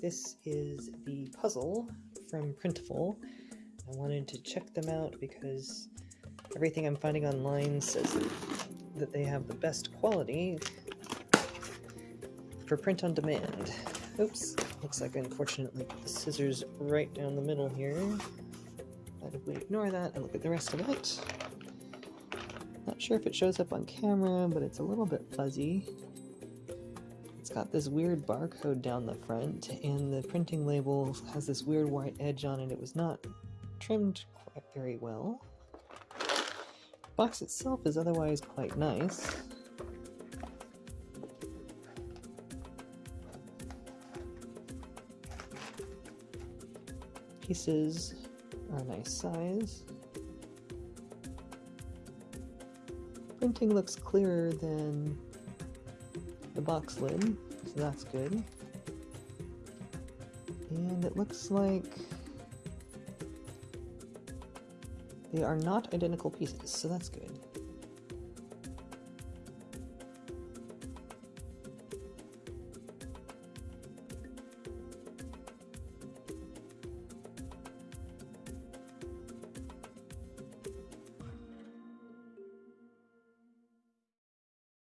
This is the puzzle from Printful. I wanted to check them out because everything I'm finding online says that they have the best quality for print on demand. Oops, looks like I unfortunately put the scissors right down the middle here. But if we ignore that and look at the rest of it, not sure if it shows up on camera, but it's a little bit fuzzy. It's got this weird barcode down the front, and the printing label has this weird white edge on it. It was not trimmed quite very well. Box itself is otherwise quite nice. Pieces are a nice size. Printing looks clearer than box lid, so that's good. And it looks like they are not identical pieces, so that's good.